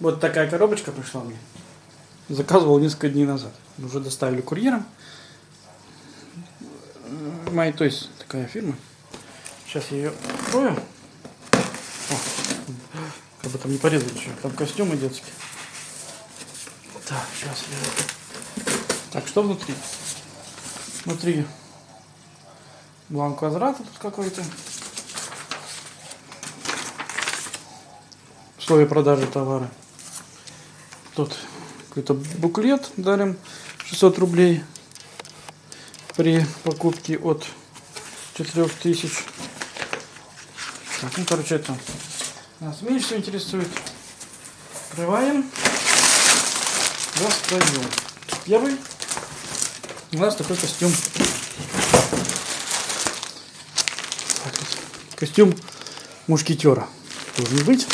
Вот такая коробочка пришла мне. Заказывал несколько дней назад. Уже доставили курьером. Май, то есть такая фирма. Сейчас я ее открою. О, как бы там не порезать еще. Там костюмы детские. Так, сейчас я... Так, что внутри? Внутри бланк возврата тут какой-то. Условия продажи товара. Тут какой-то буклет дарим 600 рублей при покупке от 4000. Так, ну, короче, это нас меньше интересует. Открываем. Достаем. Первый у нас такой костюм. Так. Костюм мушкетера должен быть.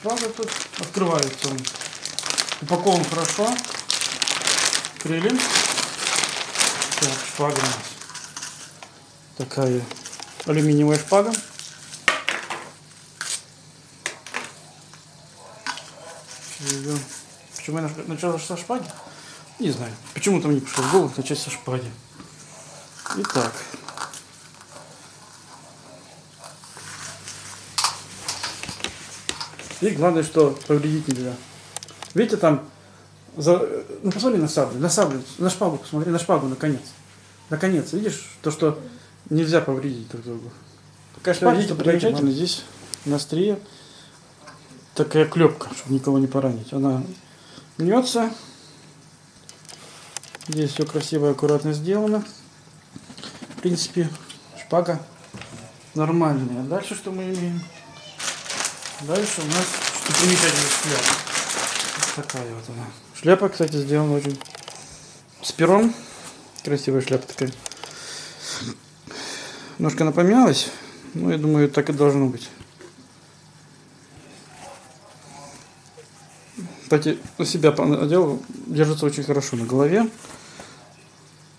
Шпага тут открывается он. Упакован хорошо. Открыли. Так, шпага у нас. Такая алюминиевая шпага. Почему я начал со шпаги? Не знаю. Почему-то мне пришло в голову начать со шпаги. Итак. И главное, что повредить нельзя. Видите, там... За... Ну, посмотри на саблю, на саблю, на шпагу посмотри, на шпагу, наконец. Наконец, видишь, то, что нельзя повредить друг другу. Такая шпага, видите, примечательно, здесь на острие такая клепка, чтобы никого не поранить. Она гнется. Здесь все красиво и аккуратно сделано. В принципе, шпага нормальная. А дальше что мы имеем? Дальше у нас что примечательная шляпа. Вот такая вот она. Шляпа, кстати, сделана очень с пером. Красивая шляпа такая. Немножко она помялась. Ну, я думаю, так и должно быть. Кстати, на себя надел, держится очень хорошо на голове.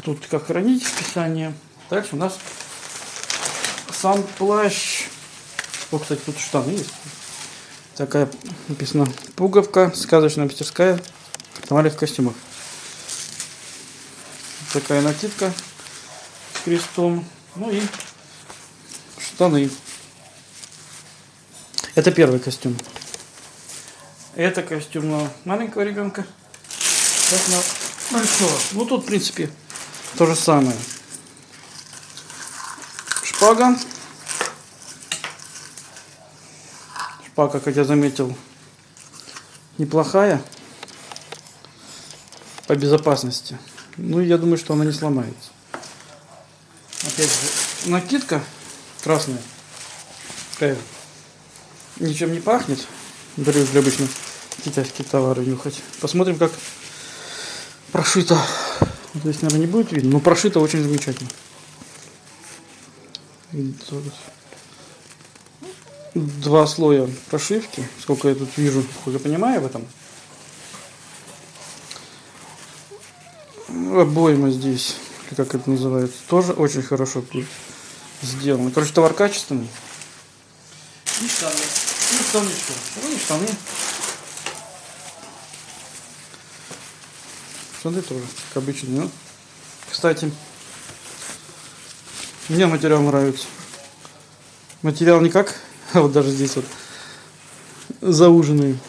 Тут как хранить описание. Дальше у нас сам плащ. О, кстати, тут штаны есть. Такая написано пуговка, сказочная мастерская в костюмах. Такая накидка с крестом. Ну и штаны. Это первый костюм. Это костюм на маленького ребенка. Это на большого. Ну тут, в принципе, то же самое. Шпага. Шпага, как я заметил, неплохая по безопасности. Ну, я думаю, что она не сломается. Опять же, накидка красная. Такая. Ничем не пахнет. Беру для обычно китайские товары нюхать. Посмотрим, как прошито. Здесь, наверное, не будет видно, но прошито очень замечательно. Тут Два слоя прошивки, сколько я тут вижу, сколько понимаю в этом. Обойма здесь, как это называется, тоже очень хорошо сделано. Короче, товар качественный. И штаны. И штаны что? Ну и штаны. Штаны тоже, как обычно. Ну, кстати, мне материал нравится. Материал не как, а вот даже здесь вот зауженный.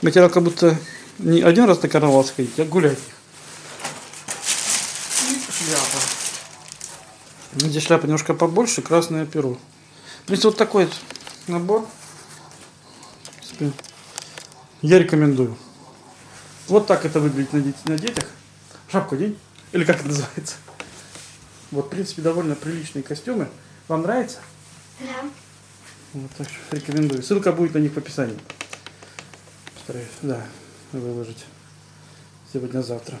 Материал как будто не один раз на карнавал сходить, а гулять. И шляпа. Здесь шляпа немножко побольше, красное перо. В принципе, вот такой вот набор. В принципе, я рекомендую. Вот так это выглядит на, на детях. Шапку день. Или как это называется. Вот, в принципе, довольно приличные костюмы. Вам нравится? Да. Вот, так что рекомендую. Ссылка будет на них в описании. Постараюсь, да, выложить сегодня-завтра.